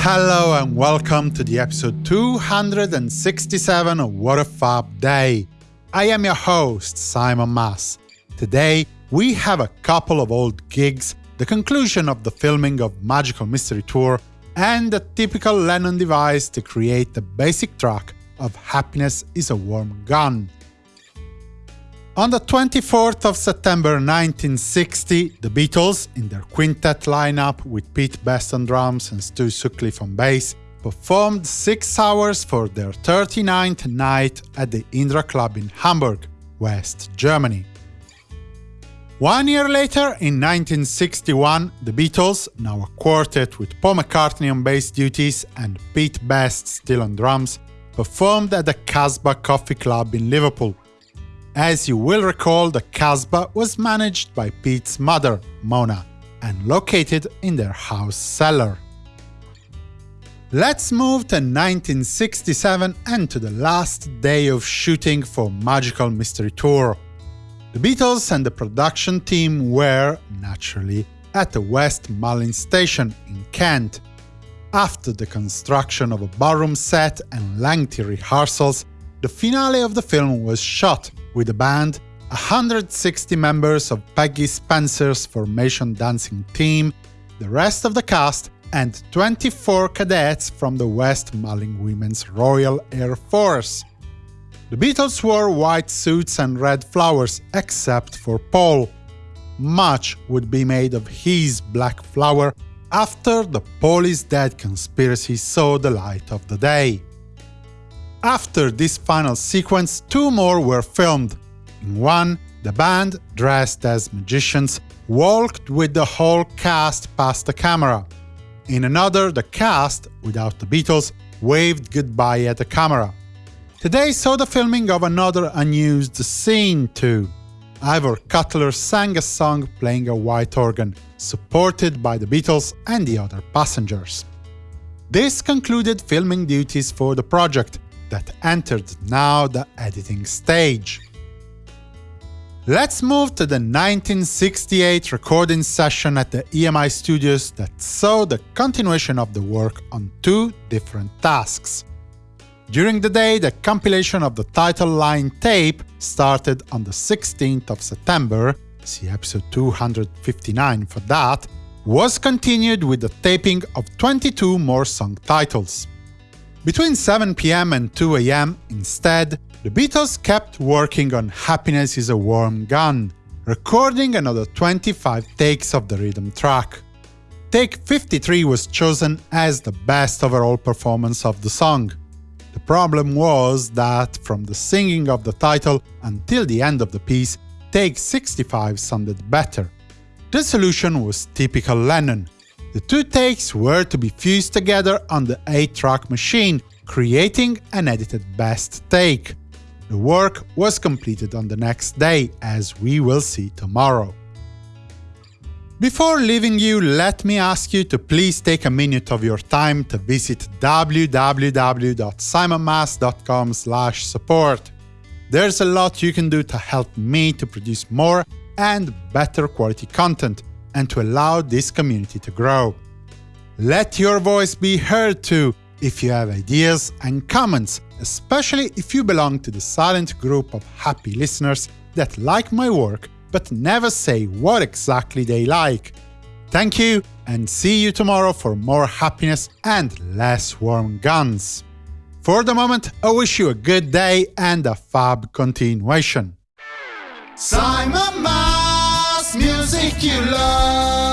Hello and welcome to the episode 267 of What a Fab Day. I am your host, Simon Mas. Today, we have a couple of old gigs, the conclusion of the filming of Magical Mystery Tour, and a typical Lennon device to create the basic track of Happiness is a Warm Gun. On the 24th of September 1960, the Beatles, in their quintet lineup with Pete Best on drums and Stu Sutcliffe on bass, performed six hours for their 39th night at the Indra Club in Hamburg, West Germany. One year later, in 1961, the Beatles, now a quartet with Paul McCartney on bass duties and Pete Best still on drums, performed at the Casbah Coffee Club in Liverpool, as you will recall, the Casbah was managed by Pete's mother, Mona, and located in their house cellar. Let's move to 1967 and to the last day of shooting for Magical Mystery Tour. The Beatles and the production team were, naturally, at the West Malling station in Kent. After the construction of a barroom set and lengthy rehearsals, the finale of the film was shot with the band, 160 members of Peggy Spencer's formation dancing team, the rest of the cast, and 24 cadets from the West Malling Women's Royal Air Force. The Beatles wore white suits and red flowers, except for Paul. Much would be made of his black flower after the Paul is dead conspiracy saw the light of the day. After this final sequence, two more were filmed. In one, the band, dressed as magicians, walked with the whole cast past the camera. In another, the cast, without the Beatles, waved goodbye at the camera. Today saw the filming of another unused scene too. Ivor Cutler sang a song playing a white organ, supported by the Beatles and the other passengers. This concluded filming duties for the project, that entered now the editing stage. Let's move to the 1968 recording session at the EMI studios that saw the continuation of the work on two different tasks. During the day, the compilation of the title line tape started on the 16th of September, see episode 259 for that, was continued with the taping of 22 more song titles. Between 7 pm and 2 am, instead, the Beatles kept working on Happiness is a Warm Gun, recording another 25 takes of the rhythm track. Take 53 was chosen as the best overall performance of the song. The problem was that, from the singing of the title until the end of the piece, take 65 sounded better. The solution was typical Lennon, the two takes were to be fused together on the 8-track machine, creating an edited best take. The work was completed on the next day, as we will see tomorrow. Before leaving you, let me ask you to please take a minute of your time to visit www.simonmas.com support. There's a lot you can do to help me to produce more and better quality content, and to allow this community to grow. Let your voice be heard too if you have ideas and comments, especially if you belong to the silent group of happy listeners that like my work but never say what exactly they like. Thank you, and see you tomorrow for more happiness and less warm guns. For the moment, I wish you a good day and a fab continuation. Simon Mas, music you love.